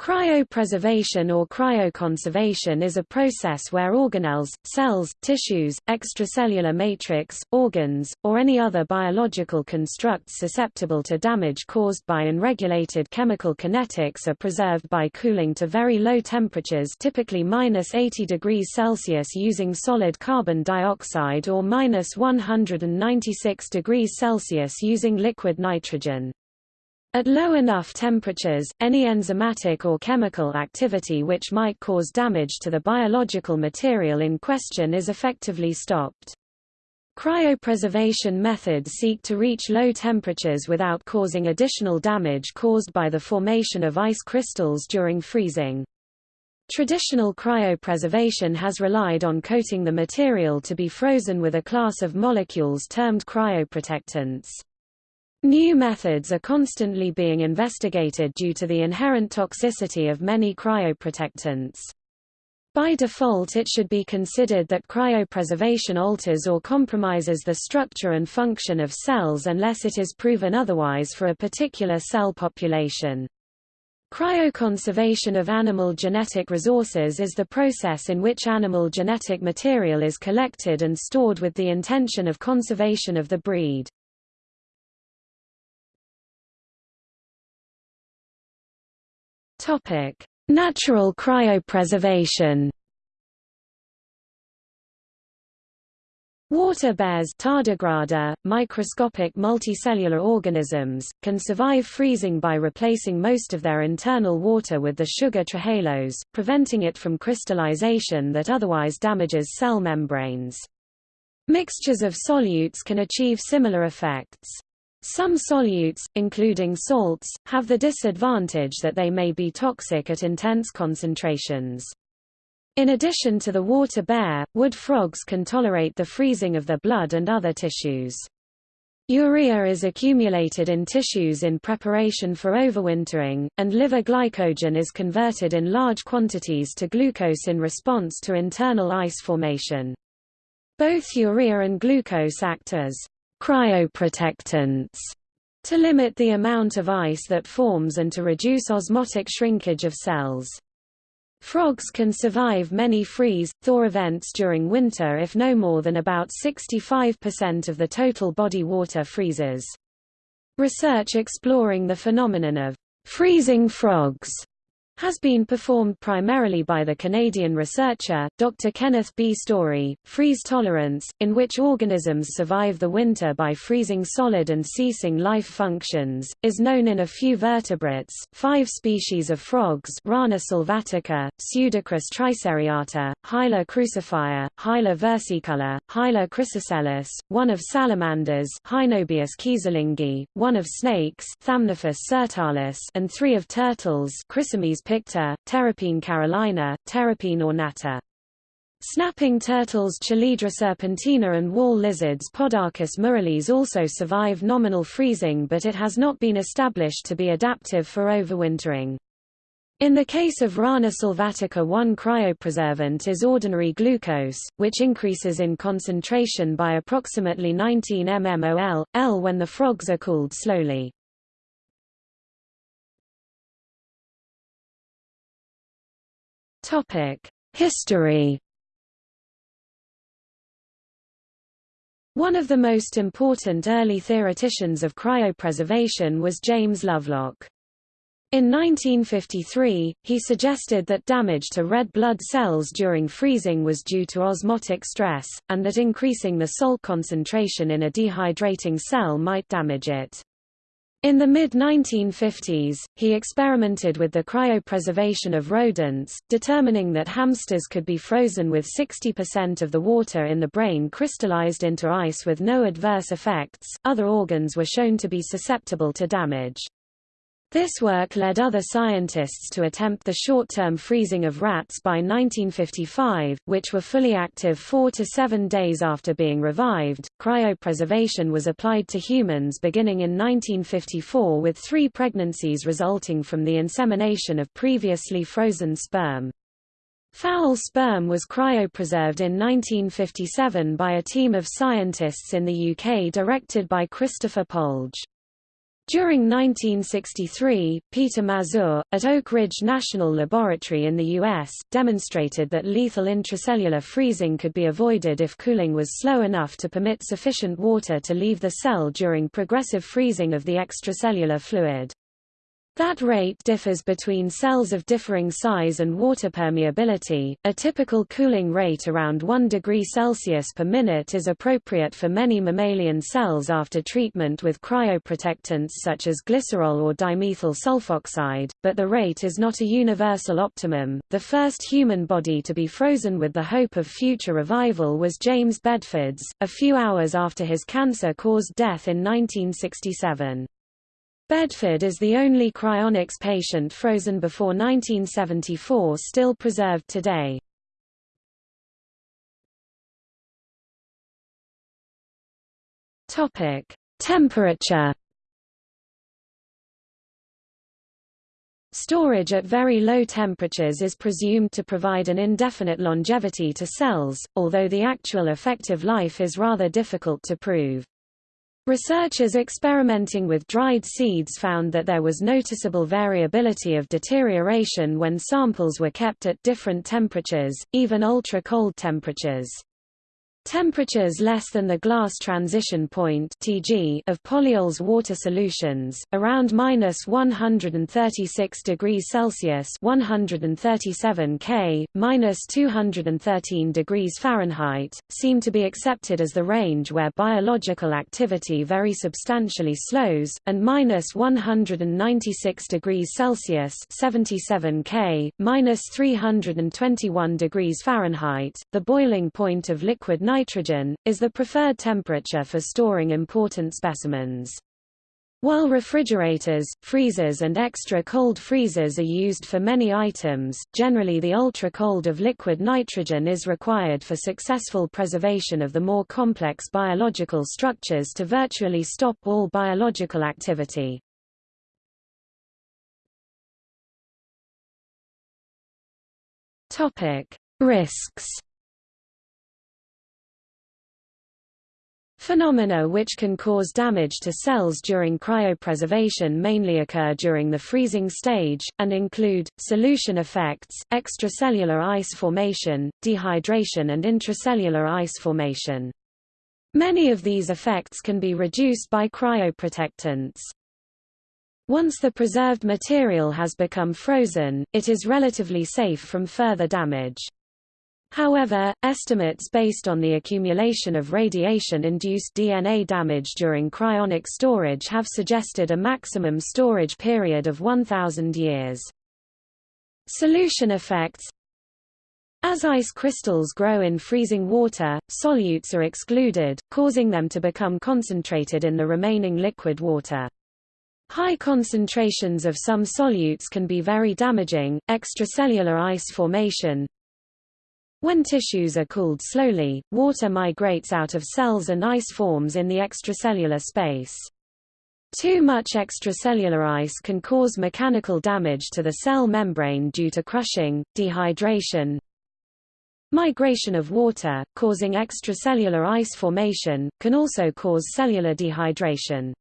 Cryopreservation or cryoconservation is a process where organelles, cells, tissues, extracellular matrix, organs, or any other biological constructs susceptible to damage caused by unregulated chemical kinetics are preserved by cooling to very low temperatures typically minus 80 degrees Celsius using solid carbon dioxide or minus 196 degrees Celsius using liquid nitrogen. At low enough temperatures, any enzymatic or chemical activity which might cause damage to the biological material in question is effectively stopped. Cryopreservation methods seek to reach low temperatures without causing additional damage caused by the formation of ice crystals during freezing. Traditional cryopreservation has relied on coating the material to be frozen with a class of molecules termed cryoprotectants. New methods are constantly being investigated due to the inherent toxicity of many cryoprotectants. By default it should be considered that cryopreservation alters or compromises the structure and function of cells unless it is proven otherwise for a particular cell population. Cryoconservation of animal genetic resources is the process in which animal genetic material is collected and stored with the intention of conservation of the breed. Topic: Natural cryopreservation. Water bears tardigrada, microscopic multicellular organisms, can survive freezing by replacing most of their internal water with the sugar trehalose, preventing it from crystallization that otherwise damages cell membranes. Mixtures of solutes can achieve similar effects. Some solutes, including salts, have the disadvantage that they may be toxic at intense concentrations. In addition to the water bear, wood frogs can tolerate the freezing of their blood and other tissues. Urea is accumulated in tissues in preparation for overwintering, and liver glycogen is converted in large quantities to glucose in response to internal ice formation. Both urea and glucose act as cryoprotectants to limit the amount of ice that forms and to reduce osmotic shrinkage of cells. Frogs can survive many freeze-thaw events during winter if no more than about 65% of the total body water freezes. Research exploring the phenomenon of freezing frogs has been performed primarily by the Canadian researcher, Dr. Kenneth B. Storey. Freeze tolerance, in which organisms survive the winter by freezing solid and ceasing life functions, is known in a few vertebrates. Five species of frogs Rana sylvatica, Pseudacris triseriata, Hyla crucifer, Hyla versicolor, Hyla chrysoscelis, one of salamanders Hynobius keyserlingi, one of snakes Thamnophis sirtalis and three of turtles Chrysemys picta, Terrapene carolina, Terrapene ornata. Snapping turtles Chelydra serpentina and wall lizards Podarcis muralis also survive nominal freezing but it has not been established to be adaptive for overwintering. In the case of Rana sylvatica one cryopreservant is ordinary glucose, which increases in concentration by approximately 19 mmol, L when the frogs are cooled slowly. History One of the most important early theoreticians of cryopreservation was James Lovelock. In 1953, he suggested that damage to red blood cells during freezing was due to osmotic stress, and that increasing the salt concentration in a dehydrating cell might damage it. In the mid-1950s, he experimented with the cryopreservation of rodents, determining that hamsters could be frozen with 60% of the water in the brain crystallized into ice with no adverse effects. Other organs were shown to be susceptible to damage. This work led other scientists to attempt the short-term freezing of rats by 1955, which were fully active four to seven days after being revived. Cryopreservation was applied to humans beginning in 1954 with three pregnancies resulting from the insemination of previously frozen sperm. Fowl sperm was cryopreserved in 1957 by a team of scientists in the UK directed by Christopher Polge. During 1963, Peter Mazur, at Oak Ridge National Laboratory in the U.S., demonstrated that lethal intracellular freezing could be avoided if cooling was slow enough to permit sufficient water to leave the cell during progressive freezing of the extracellular fluid. That rate differs between cells of differing size and water permeability. A typical cooling rate around 1 degree Celsius per minute is appropriate for many mammalian cells after treatment with cryoprotectants such as glycerol or dimethyl sulfoxide, but the rate is not a universal optimum. The first human body to be frozen with the hope of future revival was James Bedford's, a few hours after his cancer caused death in 1967. Bedford is the only cryonics patient frozen before 1974 still preserved today. Topic: Temperature. Storage at very low temperatures is presumed to provide an indefinite longevity to cells, although the actual effective life is rather difficult to prove. Researchers experimenting with dried seeds found that there was noticeable variability of deterioration when samples were kept at different temperatures, even ultra-cold temperatures. Temperatures less than the glass transition point (Tg) of polyols water solutions, around minus 136 degrees Celsius (137 K), minus 213 degrees Fahrenheit, seem to be accepted as the range where biological activity very substantially slows, and minus 196 degrees Celsius (77 K), minus 321 degrees Fahrenheit, the boiling point of liquid nitrogen nitrogen, is the preferred temperature for storing important specimens. While refrigerators, freezers and extra-cold freezers are used for many items, generally the ultra-cold of liquid nitrogen is required for successful preservation of the more complex biological structures to virtually stop all biological activity. Risks Phenomena which can cause damage to cells during cryopreservation mainly occur during the freezing stage, and include, solution effects, extracellular ice formation, dehydration and intracellular ice formation. Many of these effects can be reduced by cryoprotectants. Once the preserved material has become frozen, it is relatively safe from further damage. However, estimates based on the accumulation of radiation-induced DNA damage during cryonic storage have suggested a maximum storage period of 1,000 years. Solution effects As ice crystals grow in freezing water, solutes are excluded, causing them to become concentrated in the remaining liquid water. High concentrations of some solutes can be very damaging. Extracellular ice formation when tissues are cooled slowly, water migrates out of cells and ice forms in the extracellular space. Too much extracellular ice can cause mechanical damage to the cell membrane due to crushing, dehydration, Migration of water, causing extracellular ice formation, can also cause cellular dehydration.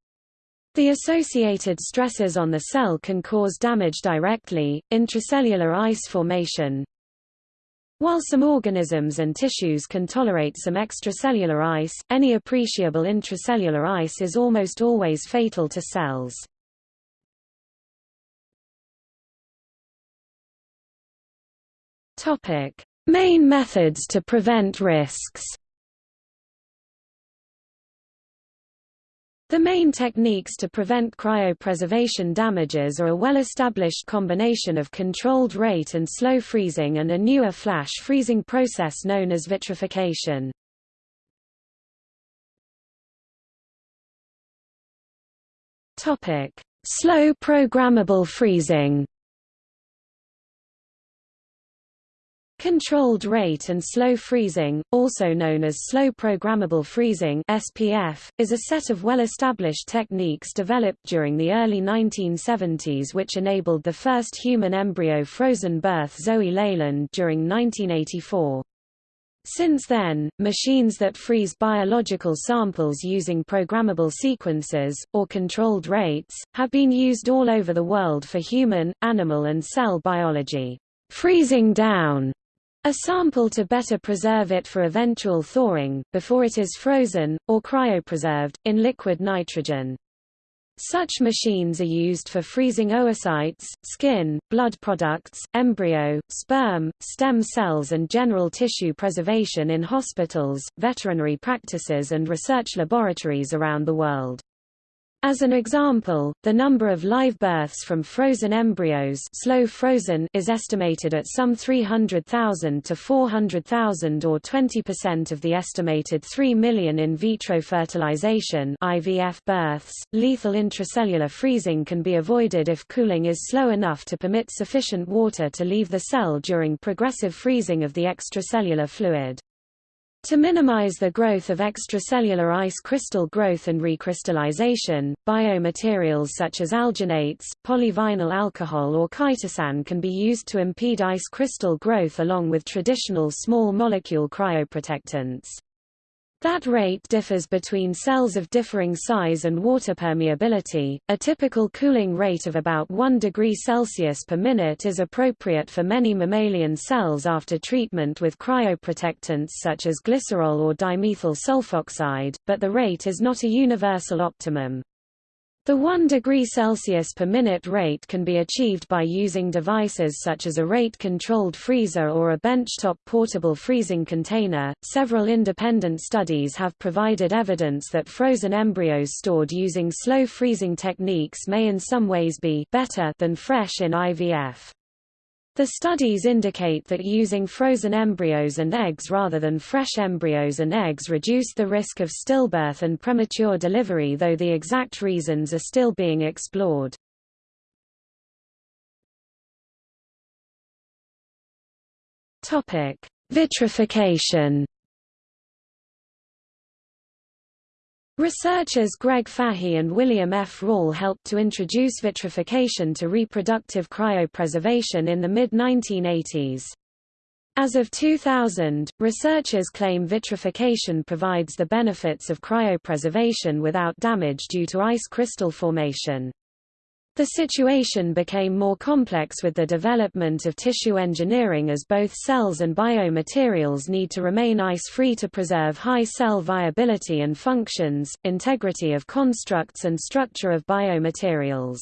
The associated stresses on the cell can cause damage directly, intracellular ice formation, while some organisms and tissues can tolerate some extracellular ice, any appreciable intracellular ice is almost always fatal to cells. Topic: Main methods to prevent risks. The main techniques to prevent cryopreservation damages are a well-established combination of controlled rate and slow freezing and a newer flash freezing process known as vitrification. Slow programmable freezing Controlled rate and slow freezing, also known as slow programmable freezing (SPF), is a set of well-established techniques developed during the early 1970s which enabled the first human embryo frozen birth Zoe Leyland during 1984. Since then, machines that freeze biological samples using programmable sequences, or controlled rates, have been used all over the world for human, animal and cell biology. Freezing down a sample to better preserve it for eventual thawing, before it is frozen, or cryopreserved, in liquid nitrogen. Such machines are used for freezing oocytes, skin, blood products, embryo, sperm, stem cells and general tissue preservation in hospitals, veterinary practices and research laboratories around the world. As an example, the number of live births from frozen embryos slow frozen is estimated at some 300,000 to 400,000 or 20% of the estimated 3 million in vitro fertilization IVF births. Lethal intracellular freezing can be avoided if cooling is slow enough to permit sufficient water to leave the cell during progressive freezing of the extracellular fluid. To minimize the growth of extracellular ice crystal growth and recrystallization, biomaterials such as alginates, polyvinyl alcohol or chitosan can be used to impede ice crystal growth along with traditional small molecule cryoprotectants. That rate differs between cells of differing size and water permeability. A typical cooling rate of about 1 degree Celsius per minute is appropriate for many mammalian cells after treatment with cryoprotectants such as glycerol or dimethyl sulfoxide, but the rate is not a universal optimum. The 1 degree Celsius per minute rate can be achieved by using devices such as a rate-controlled freezer or a benchtop portable freezing container. Several independent studies have provided evidence that frozen embryos stored using slow freezing techniques may in some ways be better than fresh in IVF. The studies indicate that using frozen embryos and eggs rather than fresh embryos and eggs reduce the risk of stillbirth and premature delivery though the exact reasons are still being explored. Vitrification Researchers Greg Fahy and William F. Rall helped to introduce vitrification to reproductive cryopreservation in the mid-1980s. As of 2000, researchers claim vitrification provides the benefits of cryopreservation without damage due to ice crystal formation. The situation became more complex with the development of tissue engineering as both cells and biomaterials need to remain ice-free to preserve high cell viability and functions, integrity of constructs and structure of biomaterials.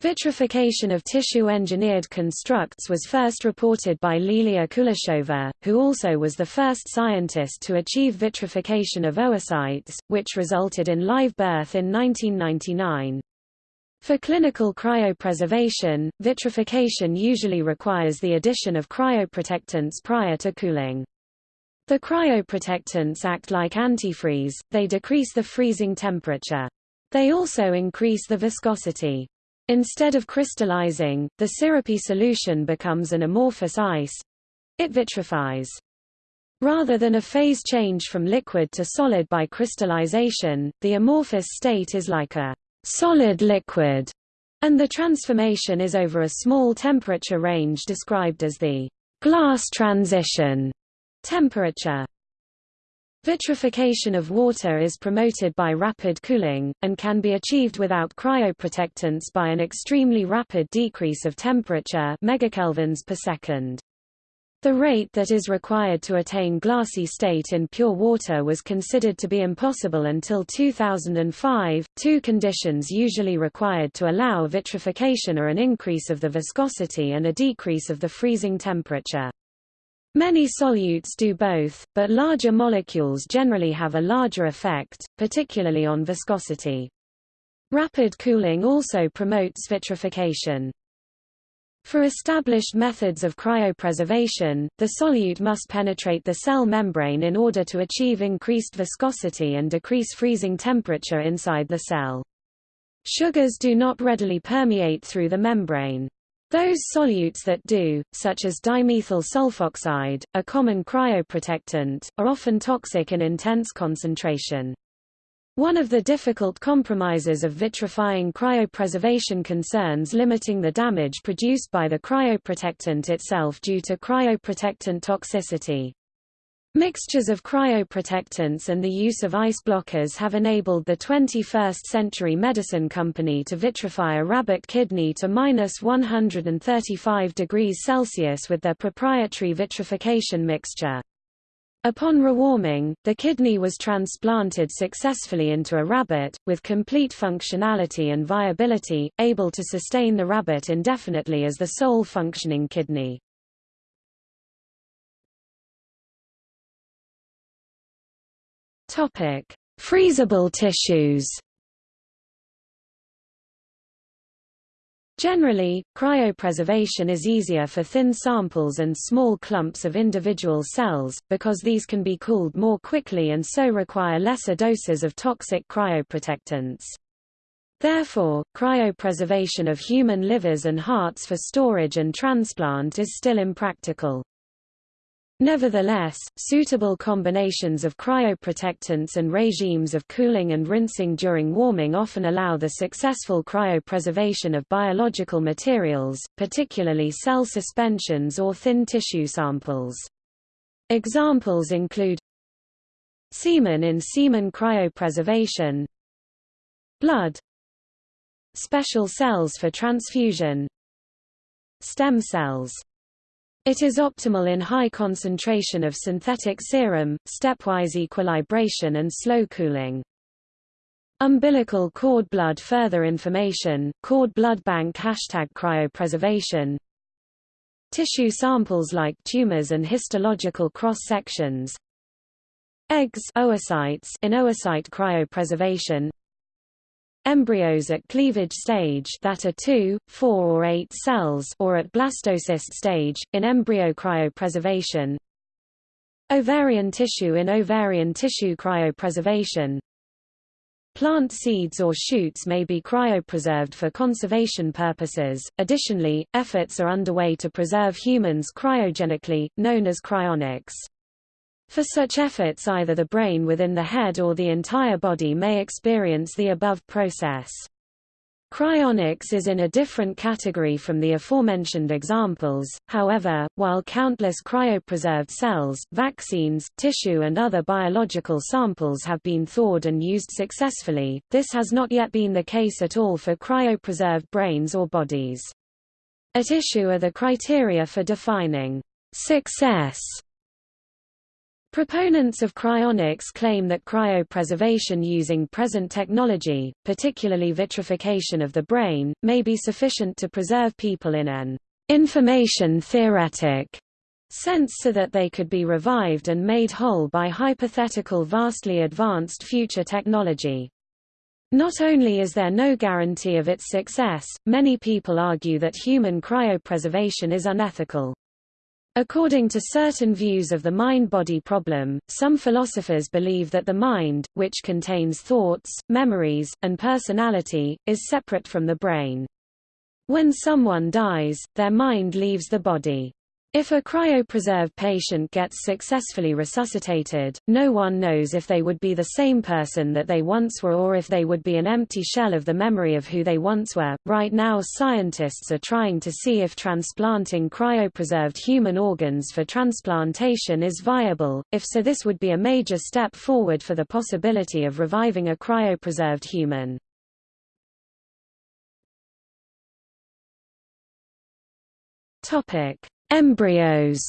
Vitrification of tissue-engineered constructs was first reported by Lilia Kuleshova, who also was the first scientist to achieve vitrification of oocytes, which resulted in live birth in 1999. For clinical cryopreservation, vitrification usually requires the addition of cryoprotectants prior to cooling. The cryoprotectants act like antifreeze, they decrease the freezing temperature. They also increase the viscosity. Instead of crystallizing, the syrupy solution becomes an amorphous ice. It vitrifies. Rather than a phase change from liquid to solid by crystallization, the amorphous state is like a solid liquid, and the transformation is over a small temperature range described as the glass transition temperature. Vitrification of water is promoted by rapid cooling, and can be achieved without cryoprotectants by an extremely rapid decrease of temperature megakelvins per second. The rate that is required to attain glassy state in pure water was considered to be impossible until 2005. Two conditions usually required to allow vitrification are an increase of the viscosity and a decrease of the freezing temperature. Many solutes do both, but larger molecules generally have a larger effect, particularly on viscosity. Rapid cooling also promotes vitrification. For established methods of cryopreservation, the solute must penetrate the cell membrane in order to achieve increased viscosity and decrease freezing temperature inside the cell. Sugars do not readily permeate through the membrane. Those solutes that do, such as dimethyl sulfoxide, a common cryoprotectant, are often toxic in intense concentration. One of the difficult compromises of vitrifying cryopreservation concerns limiting the damage produced by the cryoprotectant itself due to cryoprotectant toxicity. Mixtures of cryoprotectants and the use of ice blockers have enabled the 21st-century medicine company to vitrify a rabbit kidney to minus 135 degrees Celsius with their proprietary vitrification mixture. Upon rewarming, the kidney was transplanted successfully into a rabbit, with complete functionality and viability, able to sustain the rabbit indefinitely as the sole functioning kidney. Freezable tissues. Generally, cryopreservation is easier for thin samples and small clumps of individual cells, because these can be cooled more quickly and so require lesser doses of toxic cryoprotectants. Therefore, cryopreservation of human livers and hearts for storage and transplant is still impractical. Nevertheless, suitable combinations of cryoprotectants and regimes of cooling and rinsing during warming often allow the successful cryopreservation of biological materials, particularly cell suspensions or thin tissue samples. Examples include semen in semen cryopreservation, blood, special cells for transfusion, stem cells it is optimal in high concentration of synthetic serum, stepwise equilibration and slow cooling. Umbilical cord blood Further information, cord blood bank Hashtag cryopreservation. Tissue samples like tumors and histological cross-sections. Eggs oocytes in oocyte cryopreservation Embryos at cleavage stage that are 2, 4 or 8 cells or at blastocyst stage, in embryo cryopreservation Ovarian tissue in ovarian tissue cryopreservation Plant seeds or shoots may be cryopreserved for conservation purposes. Additionally, efforts are underway to preserve humans cryogenically, known as cryonics. For such efforts either the brain within the head or the entire body may experience the above process. Cryonics is in a different category from the aforementioned examples, however, while countless cryopreserved cells, vaccines, tissue and other biological samples have been thawed and used successfully, this has not yet been the case at all for cryopreserved brains or bodies. At issue are the criteria for defining success Proponents of cryonics claim that cryopreservation using present technology, particularly vitrification of the brain, may be sufficient to preserve people in an information theoretic sense so that they could be revived and made whole by hypothetical vastly advanced future technology. Not only is there no guarantee of its success, many people argue that human cryopreservation is unethical. According to certain views of the mind-body problem, some philosophers believe that the mind, which contains thoughts, memories, and personality, is separate from the brain. When someone dies, their mind leaves the body. If a cryopreserved patient gets successfully resuscitated, no one knows if they would be the same person that they once were or if they would be an empty shell of the memory of who they once were. Right now, scientists are trying to see if transplanting cryopreserved human organs for transplantation is viable. If so, this would be a major step forward for the possibility of reviving a cryopreserved human. Topic: Embryos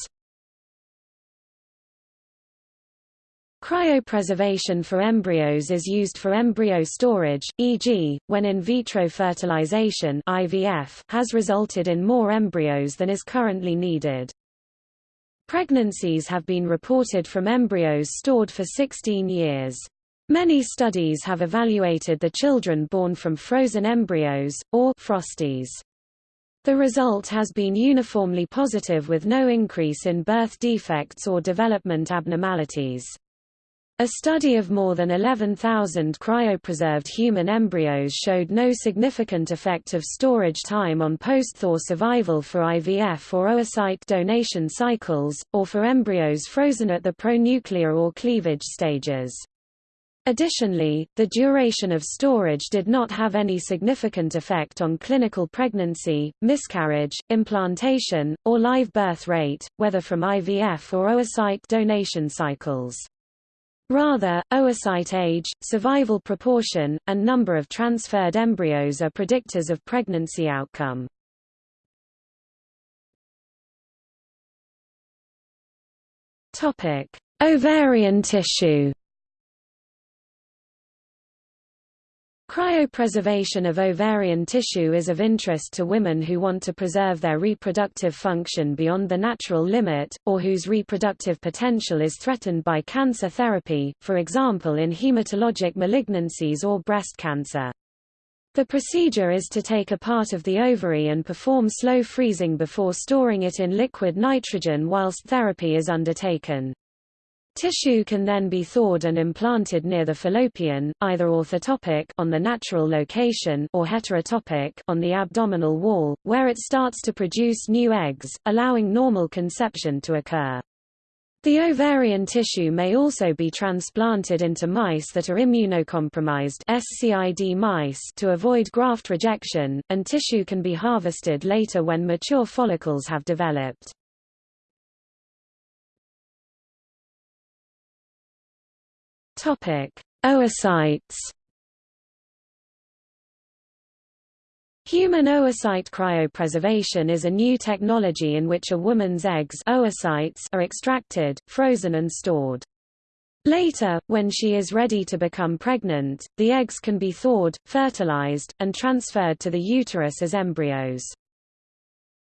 Cryopreservation for embryos is used for embryo storage, e.g., when in vitro fertilization IVF has resulted in more embryos than is currently needed. Pregnancies have been reported from embryos stored for 16 years. Many studies have evaluated the children born from frozen embryos, or frosties. The result has been uniformly positive with no increase in birth defects or development abnormalities. A study of more than 11,000 cryopreserved human embryos showed no significant effect of storage time on post-thaw survival for IVF or oocyte donation cycles, or for embryos frozen at the pronuclear or cleavage stages. Additionally, the duration of storage did not have any significant effect on clinical pregnancy, miscarriage, implantation, or live birth rate, whether from IVF or oocyte donation cycles. Rather, oocyte age, survival proportion, and number of transferred embryos are predictors of pregnancy outcome. Ovarian tissue. Cryopreservation of ovarian tissue is of interest to women who want to preserve their reproductive function beyond the natural limit, or whose reproductive potential is threatened by cancer therapy, for example in hematologic malignancies or breast cancer. The procedure is to take a part of the ovary and perform slow freezing before storing it in liquid nitrogen whilst therapy is undertaken. Tissue can then be thawed and implanted near the fallopian, either orthotopic on the natural location or heterotopic on the abdominal wall, where it starts to produce new eggs, allowing normal conception to occur. The ovarian tissue may also be transplanted into mice that are immunocompromised SCID mice to avoid graft rejection, and tissue can be harvested later when mature follicles have developed. Oocytes. Human oocyte cryopreservation is a new technology in which a woman's eggs oocytes are extracted, frozen and stored. Later, when she is ready to become pregnant, the eggs can be thawed, fertilized, and transferred to the uterus as embryos.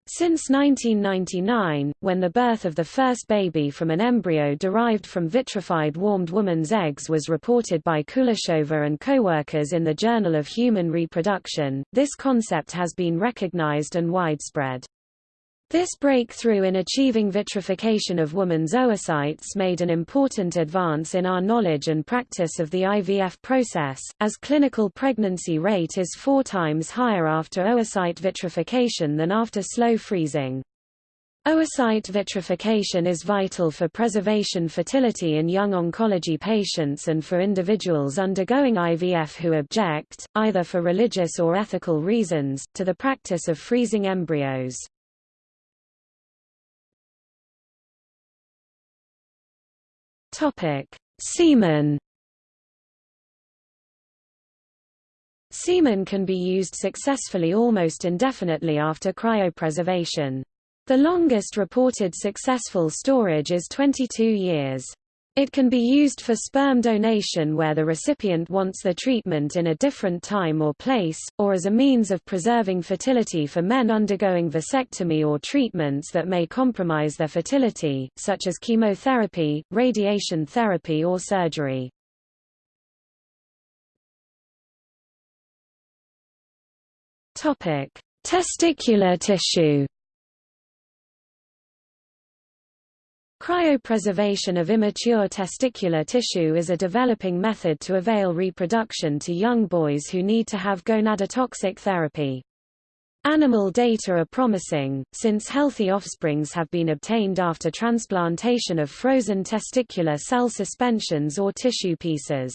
Since 1999, when the birth of the first baby from an embryo derived from vitrified warmed woman's eggs was reported by Kuleshova and co-workers in the Journal of Human Reproduction, this concept has been recognized and widespread. This breakthrough in achieving vitrification of woman's oocytes made an important advance in our knowledge and practice of the IVF process, as clinical pregnancy rate is four times higher after oocyte vitrification than after slow freezing. Oocyte vitrification is vital for preservation fertility in young oncology patients and for individuals undergoing IVF who object, either for religious or ethical reasons, to the practice of freezing embryos. Topic: Semen. Semen can be used successfully almost indefinitely after cryopreservation. The longest reported successful storage is 22 years. It can be used for sperm donation where the recipient wants the treatment in a different time or place, or as a means of preserving fertility for men undergoing vasectomy or treatments that may compromise their fertility, such as chemotherapy, radiation therapy or surgery. Testicular tissue Cryopreservation of immature testicular tissue is a developing method to avail reproduction to young boys who need to have gonadotoxic therapy. Animal data are promising, since healthy offsprings have been obtained after transplantation of frozen testicular cell suspensions or tissue pieces.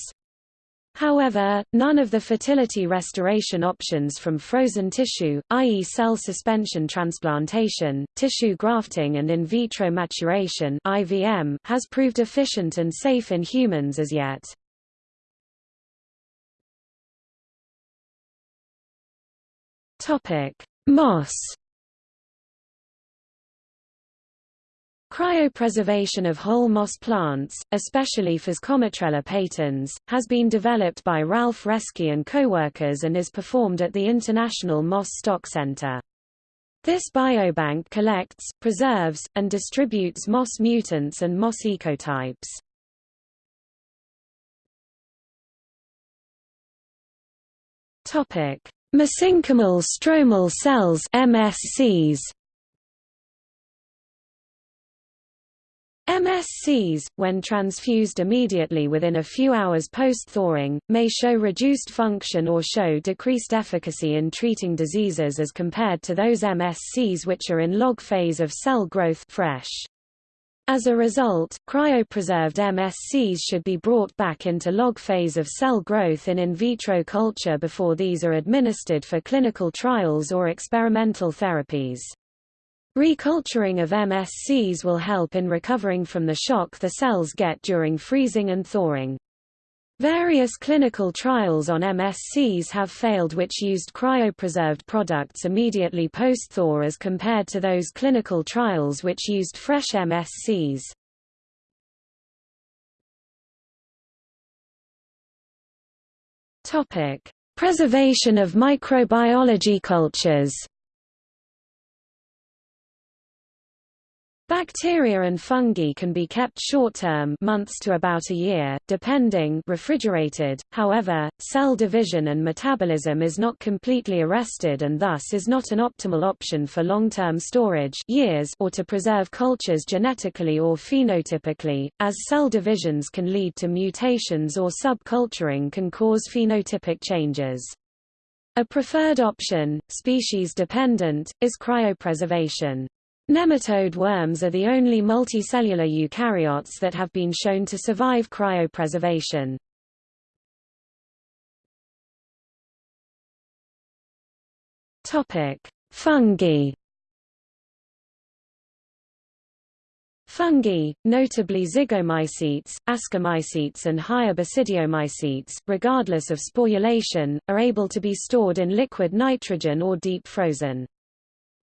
However, none of the fertility restoration options from frozen tissue, i.e. cell suspension transplantation, tissue grafting and in vitro maturation IVM, has proved efficient and safe in humans as yet. Moss Cryopreservation of whole moss plants, especially Physcomitrella patens, has been developed by Ralf Reski and co-workers and is performed at the International Moss Stock Center. This biobank collects, preserves, and distributes moss mutants and moss ecotypes. Mesenchymal stromal cells MSCs MSCs, when transfused immediately within a few hours post-thawing, may show reduced function or show decreased efficacy in treating diseases as compared to those MSCs which are in log phase of cell growth fresh. As a result, cryopreserved MSCs should be brought back into log phase of cell growth in in vitro culture before these are administered for clinical trials or experimental therapies. Reculturing of MSCs will help in recovering from the shock the cells get during freezing and thawing. Various clinical trials on MSCs have failed which used cryopreserved products immediately post-thaw as compared to those clinical trials which used fresh MSCs. Preservation of microbiology cultures Bacteria and fungi can be kept short-term months to about a year, depending refrigerated, however, cell division and metabolism is not completely arrested and thus is not an optimal option for long-term storage years or to preserve cultures genetically or phenotypically, as cell divisions can lead to mutations or subculturing can cause phenotypic changes. A preferred option, species-dependent, is cryopreservation. Nematode worms are the only multicellular eukaryotes that have been shown to survive cryopreservation. Topic: Fungi. Fungi, notably zygomycetes, ascomycetes and higher basidiomycetes, regardless of sporulation, are able to be stored in liquid nitrogen or deep frozen.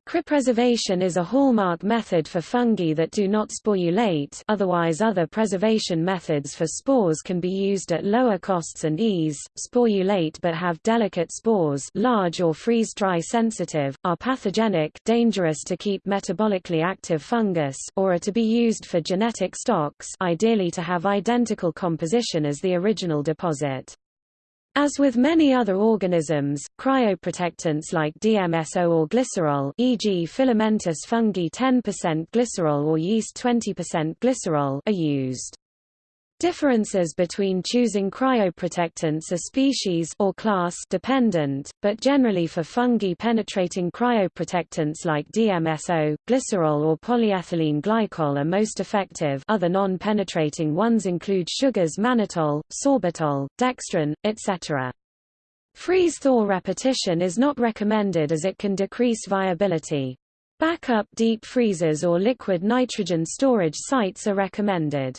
Cryopreservation is a hallmark method for fungi that do not sporulate otherwise other preservation methods for spores can be used at lower costs and ease, sporulate but have delicate spores large or freeze-dry sensitive, are pathogenic dangerous to keep metabolically active fungus or are to be used for genetic stocks ideally to have identical composition as the original deposit. As with many other organisms, cryoprotectants like DMSO or glycerol e.g. filamentous fungi 10% glycerol or yeast 20% glycerol are used. Differences between choosing cryoprotectants are species or class dependent, but generally for fungi penetrating cryoprotectants like DMSO, glycerol or polyethylene glycol are most effective other non-penetrating ones include sugars mannitol, sorbitol, dextran, etc. Freeze-thaw repetition is not recommended as it can decrease viability. Backup deep freezers or liquid nitrogen storage sites are recommended.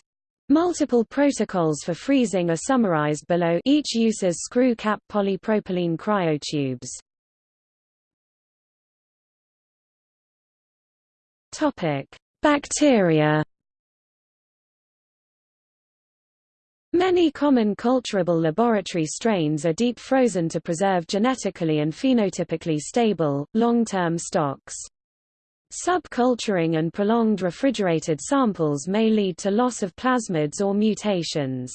Multiple protocols for freezing are summarized below each uses screw-cap polypropylene cryotubes. Topic: Bacteria. Many common culturable laboratory strains are deep frozen to preserve genetically and phenotypically stable, long-term stocks. Subculturing and prolonged refrigerated samples may lead to loss of plasmids or mutations.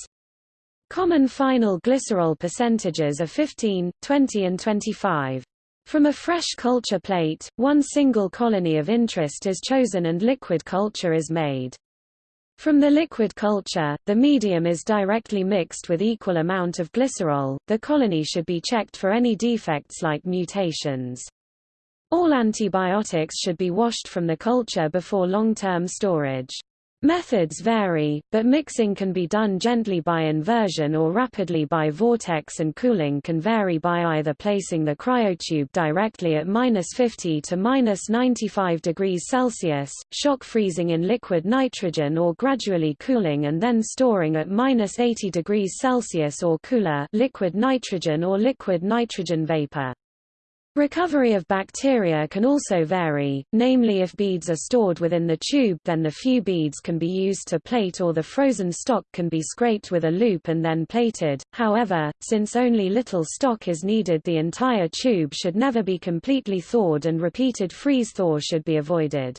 Common final glycerol percentages are 15, 20 and 25. From a fresh culture plate, one single colony of interest is chosen and liquid culture is made. From the liquid culture, the medium is directly mixed with equal amount of glycerol. The colony should be checked for any defects like mutations. All antibiotics should be washed from the culture before long-term storage. Methods vary, but mixing can be done gently by inversion or rapidly by vortex and cooling can vary by either placing the cryotube directly at minus 50 to minus 95 degrees Celsius, shock freezing in liquid nitrogen or gradually cooling and then storing at minus 80 degrees Celsius or cooler liquid nitrogen or liquid nitrogen vapor. Recovery of bacteria can also vary, namely if beads are stored within the tube then the few beads can be used to plate or the frozen stock can be scraped with a loop and then plated, however, since only little stock is needed the entire tube should never be completely thawed and repeated freeze-thaw should be avoided.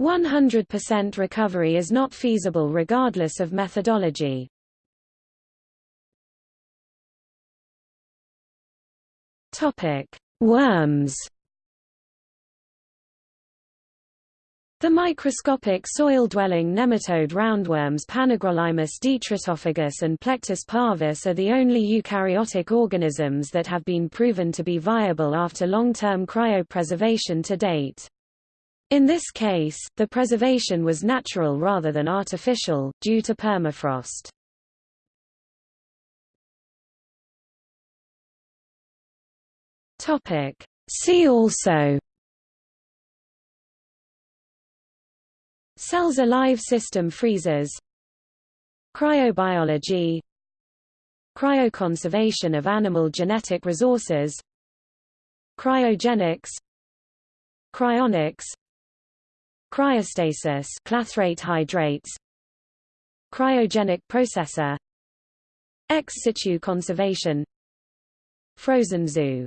100% recovery is not feasible regardless of methodology. Topic Worms The microscopic soil-dwelling nematode roundworms Panagrolimus detritophagus and Plectus parvus are the only eukaryotic organisms that have been proven to be viable after long-term cryopreservation to date. In this case, the preservation was natural rather than artificial, due to permafrost. See also. Cells alive system freezers Cryobiology. Cryoconservation of animal genetic resources. Cryogenics. Cryonics. Cryostasis clathrate hydrates. Cryogenic processor. Ex situ conservation. Frozen zoo